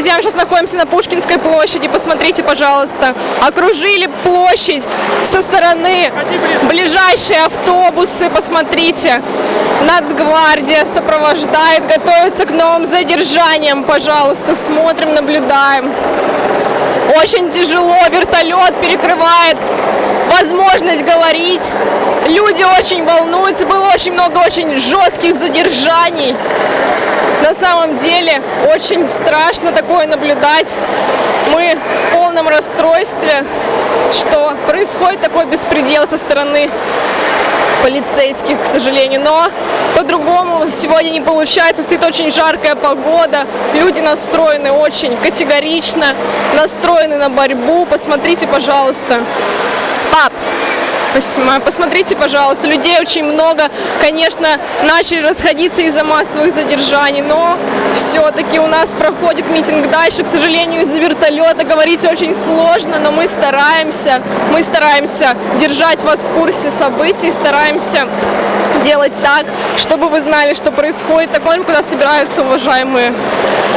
Друзья, мы сейчас находимся на Пушкинской площади. Посмотрите, пожалуйста. Окружили площадь со стороны ближайшие автобусы. Посмотрите. Нацгвардия сопровождает, готовится к новым задержаниям. Пожалуйста, смотрим, наблюдаем. Очень тяжело, вертолет перекрывает возможность говорить. Люди очень волнуются, было очень много очень жестких задержаний. На самом деле очень страшно такое наблюдать. Мы в полном расстройстве, что происходит такой беспредел со стороны полицейских, к сожалению. Но по-другому сегодня не получается. Стоит очень жаркая погода. Люди настроены очень категорично, настроены на борьбу. Посмотрите, пожалуйста. Stop. Посмотрите, пожалуйста, людей очень много. Конечно, начали расходиться из-за массовых задержаний, но все-таки у нас проходит митинг дальше. К сожалению, из-за вертолета говорить очень сложно, но мы стараемся, мы стараемся держать вас в курсе событий, стараемся делать так, чтобы вы знали, что происходит. Так куда собираются уважаемые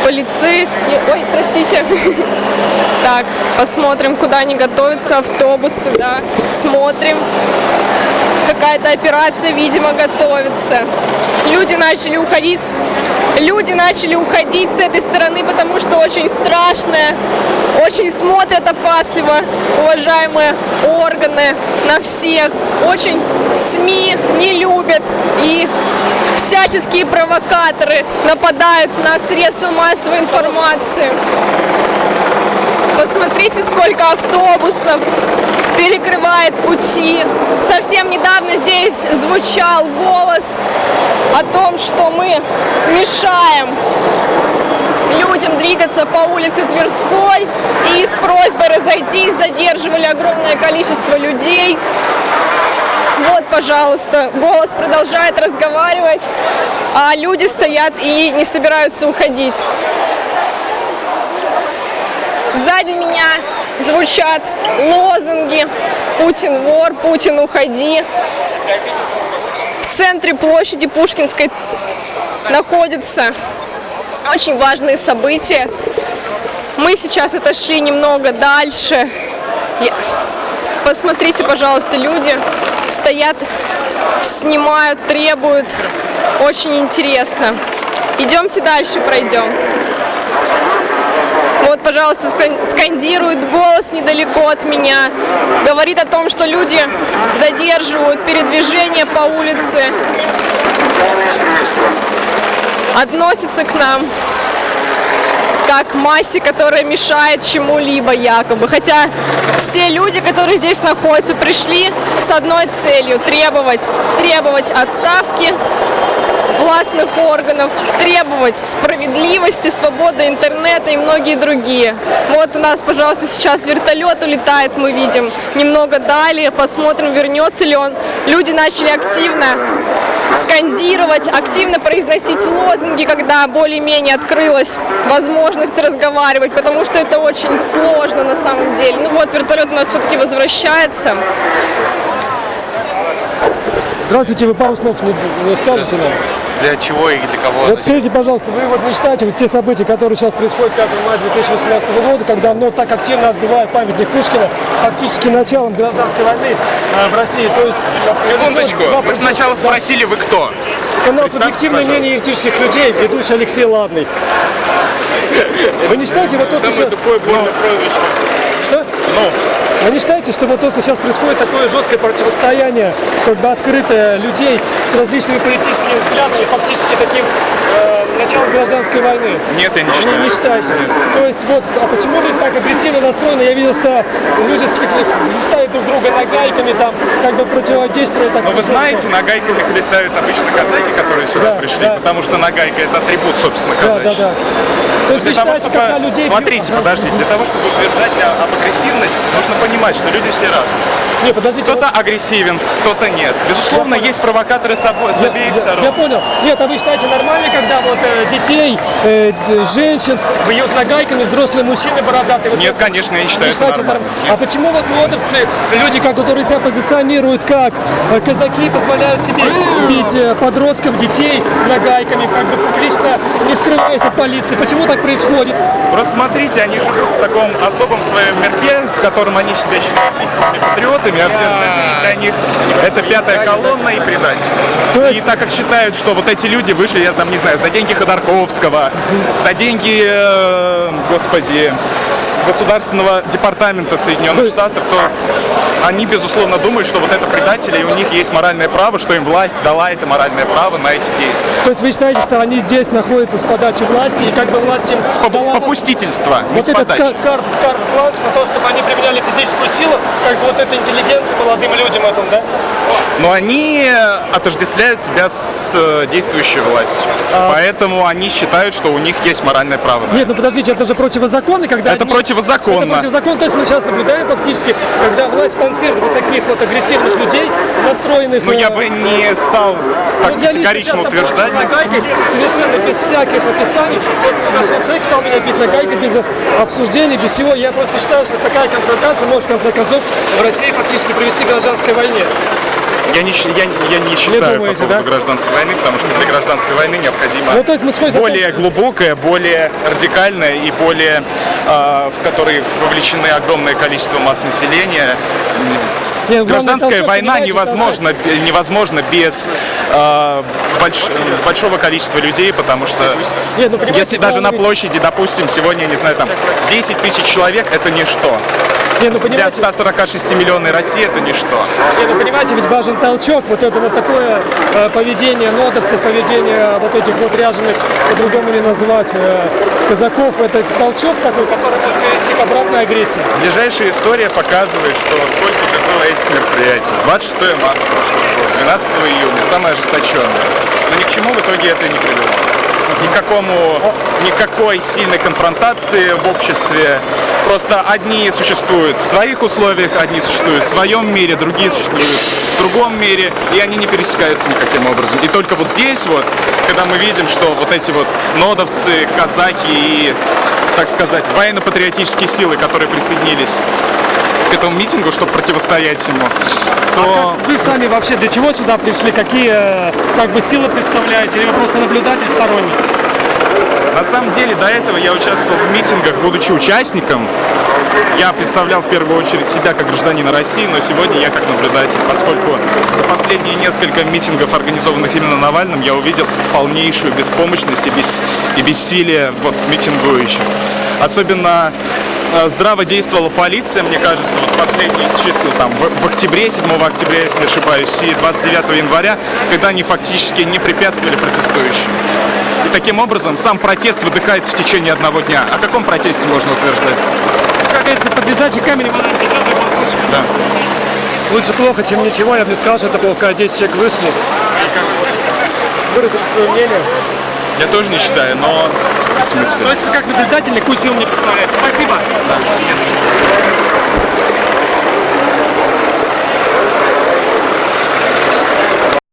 полицейские. Ой, простите. Так, посмотрим, куда они готовятся, автобусы, да, смотрим. Какая-то операция, видимо, готовится. Люди начали уходить, люди начали уходить с этой стороны, потому что очень страшное, очень смотрят опасливо уважаемые органы на всех. Очень СМИ не любят и всяческие провокаторы нападают на средства массовой информации. Посмотрите, сколько автобусов перекрывает пути. Совсем недавно здесь звучал голос о том, что мы мешаем людям двигаться по улице Тверской и с просьбой разойтись задерживали огромное количество людей. Вот, пожалуйста, голос продолжает разговаривать, а люди стоят и не собираются уходить. Сзади меня звучат лозунги «Путин вор», «Путин уходи». В центре площади Пушкинской находятся очень важные события. Мы сейчас отошли немного дальше. Посмотрите, пожалуйста, люди стоят, снимают, требуют. Очень интересно. Идемте дальше, пройдем. Вот, пожалуйста, скандирует голос недалеко от меня. Говорит о том, что люди задерживают передвижение по улице. Относится к нам как массе, которая мешает чему-либо якобы. Хотя все люди, которые здесь находятся, пришли с одной целью – требовать, требовать отставки властных органов, требовать справедливости, свободы интернета и многие другие. Вот у нас, пожалуйста, сейчас вертолет улетает, мы видим. Немного далее, посмотрим, вернется ли он. Люди начали активно скандировать, активно произносить лозунги, когда более-менее открылась возможность разговаривать, потому что это очень сложно на самом деле. Ну вот, вертолет у нас все-таки возвращается. Здравствуйте, вы пару слов не, не скажете нам? Для чего и для кого? Вот скажите, пожалуйста, вы вот не считаете вот те события, которые сейчас происходят 5 мая 2018 года, когда оно так активно отбивает памятник Пушкина, фактически началом гражданской войны э, в России? То есть, Секундочку, вы сначала спросили, вы кто? Канал «Субъективное мнение этических людей», ведущий Алексей Ладный. Вы не считаете вот то, что сейчас... тупое больное прозвище. Что? Ну, вы не считаете, что вот то, что сейчас происходит такое жесткое противостояние, как бы открытое людей с различными политическими взглядами, фактически таким э, гражданской войны? Нет, я не считаю. Не, не считаете? Нет. То есть вот, а почему люди так агрессивно настроены? Я видел, что люди листают друг друга нагайками, там, как бы противодействуя. Так, Но вы знаете, нагайками хлестают обычно казаки, которые сюда Да, пришли, да. потому что нагайка это атрибут, собственно, Да, да, казачества. да. То есть Для того, чтобы, когда людей... бьют- смотрите, Ага. подождите, для того, чтобы утверждать об агрессивности, нужно понимать, что люди все разные. Не, подождите. Кто-то агрессивен, кто-то нет. Безусловно, есть провокаторы с, обо- с Я- обеих я, сторон. Я понял. Нет, а вы считаете нормально, когда вот э, детей, э, д- женщин, бьют нагайками, взрослые мужчины бородатые. Вот Нет, конечно, я не считаю Не это считаете нормальным. норм- А почему вот лодовцы, люди, как- которые себя позиционируют как э, казаки, позволяют себе бить э, подростков, детей нагайками, как бы публично не скрываясь от полиции? Почему так происходит? Просто смотрите, они живут в таком особом своем мирке, в котором они себя считают истинными патриотами, а все остальные для них это пятая колонна и предатель. То И так как считают, что вот эти люди вышли, я там не знаю, за деньги Ходорковского, за деньги, э, господи, Государственного департамента Соединенных Штатов, то они, безусловно, думают, что вот это предатели, и у них есть моральное право, что им власть дала это моральное право на эти действия. То есть вы считаете, что они здесь находятся с подачи власти, и как бы власть им С, поп- с дала попустительства, не вот с этот подачи. кар- карт, карт бланш на то, чтобы они применяли физическую силу, как бы вот эта интеллигенция молодым людям этим, да? Но они отождествляют себя с э, действующей властью. Поэтому они считают, что у них есть моральное право. Нет, ну подождите, это же противозаконно, когда Это одни- противозаконно. Это противозаконно. То есть мы сейчас наблюдаем фактически, когда власть спонсирует вот таких вот агрессивных людей, настроенных... Ну, я э, бы не стал так вот я категорично сейчас утверждать. напомню, нагайкой, совершенно без всяких описаний. Просто подошел человек, стал меня бить нагайкой без обсуждений, без всего. Я просто считаю, что такая конфронтация может в конце концов в России фактически привести к гражданской войне. Я не, я, не- я не считаю думаете, по поводу да? гражданской войны, потому что для гражданской войны необходимо Ну, то есть мы на том, более глубокая, более радикальная и более, э, в которой вовлечены огромное количество масс населения. Не, главное, Гражданская война невозможна, невозможно без э, больш- большого количества людей, потому что Нет, ну, если даже на площади, допустим, сегодня, я не знаю, там 10 тысяч человек, это ничто. Не, ну, Для понимаете, 146 миллионной России это ничто. Не, ну понимаете, ведь важен толчок, вот это вот такое э, поведение нодовцев, поведение вот этих вот ряженых, по-другому не назвать, э, казаков, это толчок такой, который может привести к обратной агрессии. Ближайшая история показывает, что сколько уже было этих мероприятий. 26 марта, было, 12 июня, самое ожесточенное. Но ни к чему в итоге это не привело. Никакому, никакой сильной конфронтации в обществе. Просто одни существуют в своих условиях, одни существуют в своем мире, другие существуют в другом мире, и они не пересекаются никаким образом. И только вот здесь вот, когда мы видим, что вот эти вот нодовцы, казаки и, так сказать, военно-патриотические силы, которые присоединились к этому митингу, чтобы противостоять ему, то Вы сами вообще для чего сюда пришли? Какие э, как бы силы представляете? Или вы просто наблюдатель сторонний? на самом деле до этого я участвовал в митингах, будучи участником. Я представлял в первую очередь себя как гражданина России, но сегодня я как наблюдатель, поскольку за последние несколько митингов, организованных именно Навальным, я увидел полнейшую беспомощность и, бес- и бессилие вот, митингующих. Особенно здраво действовала полиция, мне кажется, вот последние числа, там, в, в октябре, 7 октября, если не ошибаюсь, и 29 января, когда они фактически не препятствовали протестующим. И таким образом сам протест выдыхается в течение одного дня. О каком протесте можно утверждать? Как говорится, под лежачий камень вода течет в любом случае. Да. Лучше плохо, чем ничего. Я бы не сказал, что это было, когда 10 человек вышли. Выразили свое мнение. Я тоже не считаю, но в смысле. То есть как наблюдатель никакую силу не представляет. Спасибо. Да.